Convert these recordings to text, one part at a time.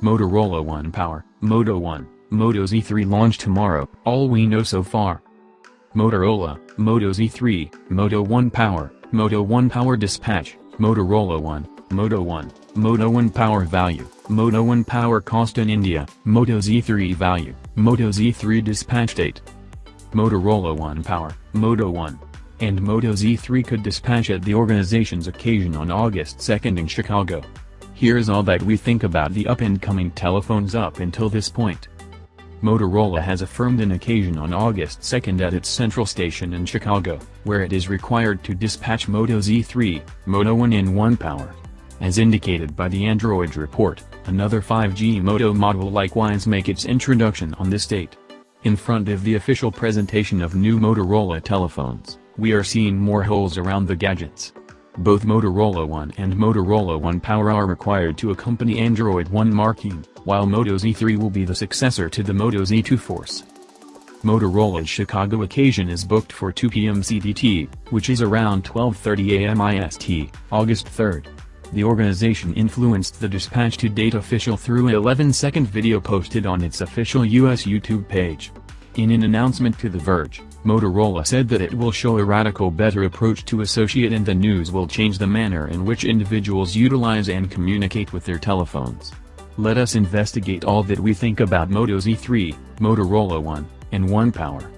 Motorola One Power, Moto One, Moto Z3 launch tomorrow, all we know so far. Motorola, Moto Z3, Moto One Power, Moto One Power Dispatch, Motorola One, Moto One, Moto One Power Value, Moto One Power Cost in India, Moto Z3 Value, Moto Z3 Dispatch Date. Motorola One Power, Moto One, and Moto Z3 could dispatch at the organization's occasion on August 2 in Chicago. Here's all that we think about the up-and-coming telephones up until this point. Motorola has affirmed an occasion on August 2 at its central station in Chicago, where it is required to dispatch Moto Z3, Moto One in One Power. As indicated by the Android report, another 5G Moto mod will likewise make its introduction on this date. In front of the official presentation of new Motorola telephones, we are seeing more holes around the gadgets. Both Motorola One and Motorola One Power are required to accompany Android One marking, while Moto Z3 will be the successor to the Moto Z2 Force. Motorola's Chicago occasion is booked for 2 p.m. CDT, which is around 12.30 a.m. IST, August 3. The organization influenced the dispatch to date official through a 11-second video posted on its official US YouTube page. In an announcement to The Verge, Motorola said that it will show a radical better approach to associate and the news will change the manner in which individuals utilize and communicate with their telephones. Let us investigate all that we think about Moto Z3, Motorola One, and One Power.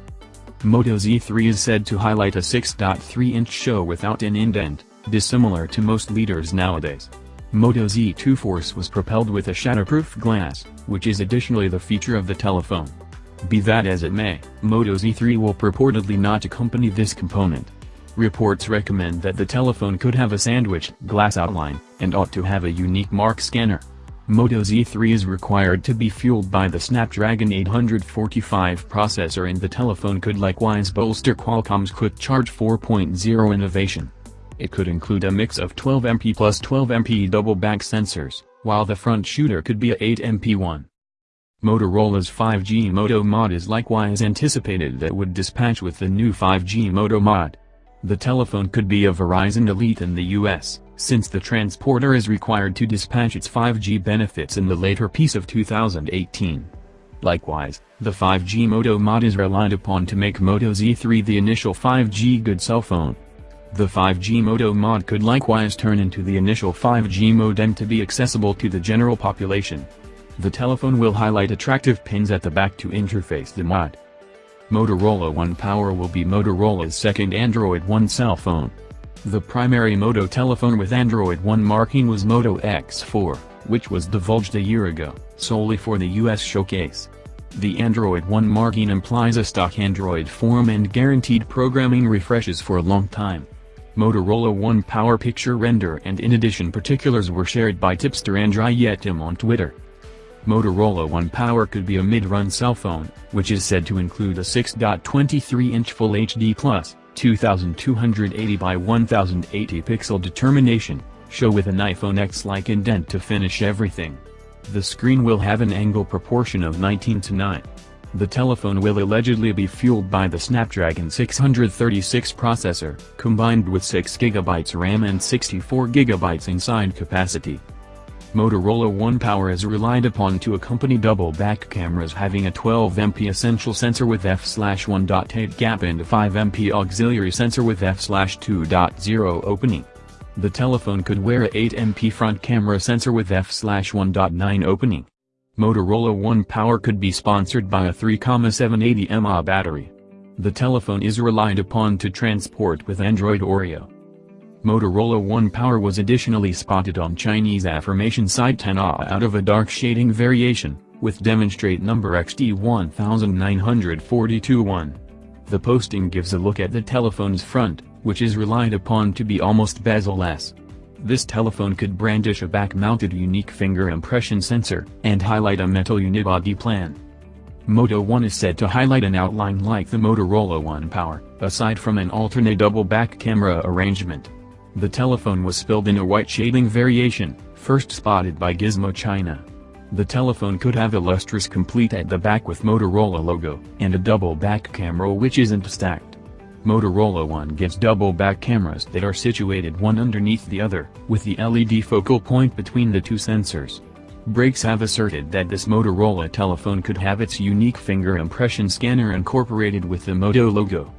Moto Z3 is said to highlight a 6.3-inch show without an indent, dissimilar to most leaders nowadays. Moto Z2 Force was propelled with a shatterproof glass, which is additionally the feature of the telephone. Be that as it may, Moto Z3 will purportedly not accompany this component. Reports recommend that the telephone could have a sandwich glass outline, and ought to have a unique mark scanner. Moto Z3 is required to be fueled by the Snapdragon 845 processor and the telephone could likewise bolster Qualcomm's Quick Charge 4.0 innovation. It could include a mix of 12MP plus 12MP double-back sensors, while the front shooter could be a 8MP one. Motorola's 5G Moto mod is likewise anticipated that would dispatch with the new 5G Moto mod. The telephone could be a Verizon Elite in the US, since the transporter is required to dispatch its 5G benefits in the later piece of 2018. Likewise, the 5G Moto mod is relied upon to make Moto Z3 the initial 5G good cell phone. The 5G Moto mod could likewise turn into the initial 5G modem to be accessible to the general population. The telephone will highlight attractive pins at the back to interface the mod. Motorola One Power will be Motorola's second Android One cell phone. The primary Moto telephone with Android One marking was Moto X4, which was divulged a year ago, solely for the US showcase. The Android One marking implies a stock Android form and guaranteed programming refreshes for a long time. Motorola One Power picture render and in addition particulars were shared by tipster Andrei Yetim on Twitter. Motorola One Power could be a mid-run cell phone, which is said to include a 6.23-inch Full HD Plus, 2280 by 1080 pixel determination, show with an iPhone X-like indent to finish everything. The screen will have an angle proportion of 19 to 9. The telephone will allegedly be fueled by the Snapdragon 636 processor, combined with 6GB RAM and 64GB inside capacity. Motorola One Power is relied upon to accompany double-back cameras having a 12MP essential sensor with f/1.8 gap and a 5MP auxiliary sensor with f/2.0 opening. The telephone could wear a 8MP front camera sensor with f/1.9 opening. Motorola One Power could be sponsored by a 3,780 mAh battery. The telephone is relied upon to transport with Android Oreo. Motorola One Power was additionally spotted on Chinese affirmation site TENAA out of a dark shading variation, with demonstrate number XD19421. The posting gives a look at the telephone's front, which is relied upon to be almost bezel-less. This telephone could brandish a back-mounted unique finger impression sensor, and highlight a metal unibody plan. Moto One is said to highlight an outline like the Motorola One Power, aside from an alternate double-back camera arrangement. The telephone was spilled in a white shading variation, first spotted by Gizmo China. The telephone could have a lustrous complete at the back with Motorola logo, and a double back camera which isn't stacked. Motorola One gets double back cameras that are situated one underneath the other, with the LED focal point between the two sensors. Brakes have asserted that this Motorola telephone could have its unique finger impression scanner incorporated with the Moto logo.